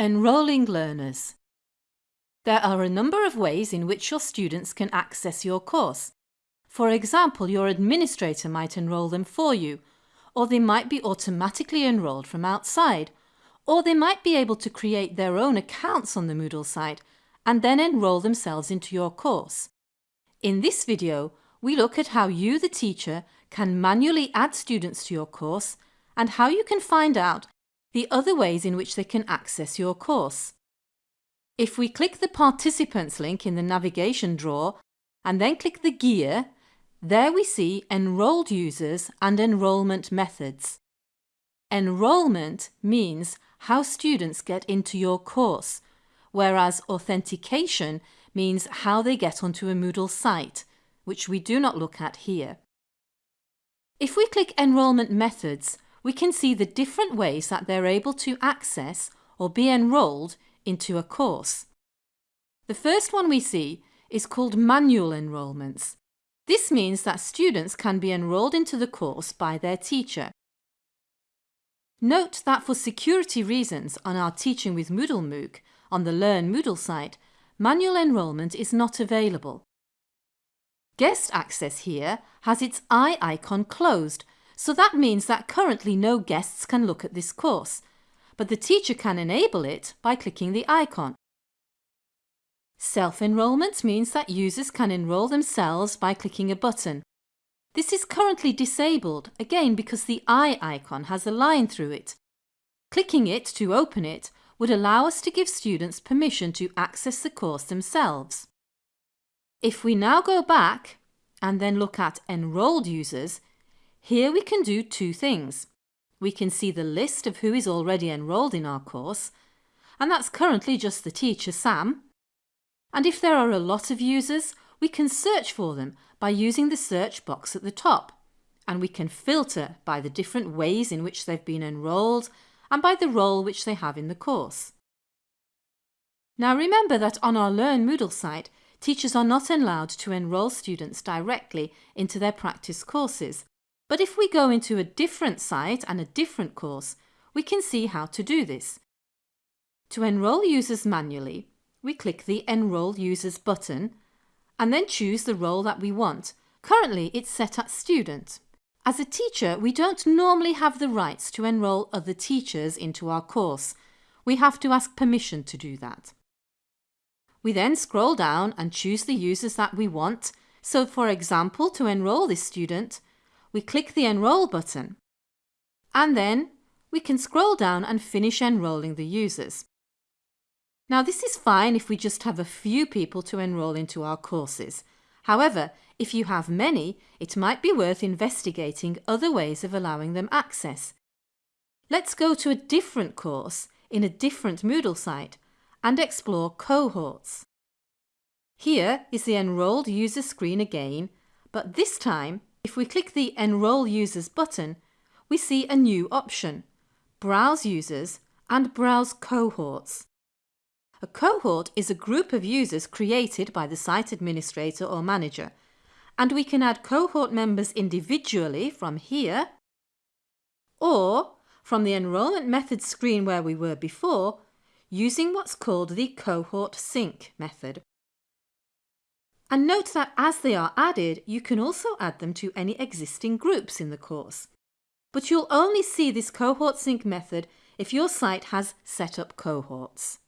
Enrolling learners. There are a number of ways in which your students can access your course. For example, your administrator might enrol them for you, or they might be automatically enrolled from outside, or they might be able to create their own accounts on the Moodle site and then enrol themselves into your course. In this video, we look at how you, the teacher, can manually add students to your course and how you can find out the other ways in which they can access your course. If we click the Participants link in the navigation drawer and then click the gear, there we see Enrolled Users and Enrolment Methods. Enrolment means how students get into your course, whereas authentication means how they get onto a Moodle site, which we do not look at here. If we click Enrolment Methods, we can see the different ways that they're able to access or be enrolled into a course. The first one we see is called manual enrolments. This means that students can be enrolled into the course by their teacher. Note that for security reasons on our Teaching with Moodle MOOC on the Learn Moodle site, manual enrolment is not available. Guest access here has its eye icon closed so that means that currently no guests can look at this course, but the teacher can enable it by clicking the icon. Self-enrolment means that users can enrol themselves by clicking a button. This is currently disabled, again because the eye icon has a line through it. Clicking it to open it would allow us to give students permission to access the course themselves. If we now go back and then look at enrolled users, here we can do two things. We can see the list of who is already enrolled in our course, and that's currently just the teacher Sam. And if there are a lot of users, we can search for them by using the search box at the top. And we can filter by the different ways in which they've been enrolled and by the role which they have in the course. Now remember that on our Learn Moodle site, teachers are not allowed to enrol students directly into their practice courses but if we go into a different site and a different course, we can see how to do this. To enrol users manually, we click the Enrol Users button and then choose the role that we want. Currently it's set at Student. As a teacher, we don't normally have the rights to enrol other teachers into our course. We have to ask permission to do that. We then scroll down and choose the users that we want. So for example, to enrol this student, we click the Enrol button and then we can scroll down and finish enrolling the users. Now this is fine if we just have a few people to enrol into our courses. However, if you have many, it might be worth investigating other ways of allowing them access. Let's go to a different course in a different Moodle site and explore cohorts. Here is the enrolled user screen again, but this time if we click the Enrol Users button, we see a new option, Browse Users and Browse Cohorts. A cohort is a group of users created by the site administrator or manager, and we can add cohort members individually from here or from the enrolment methods screen where we were before using what's called the cohort sync method. And note that as they are added, you can also add them to any existing groups in the course. But you'll only see this cohort sync method if your site has set up cohorts.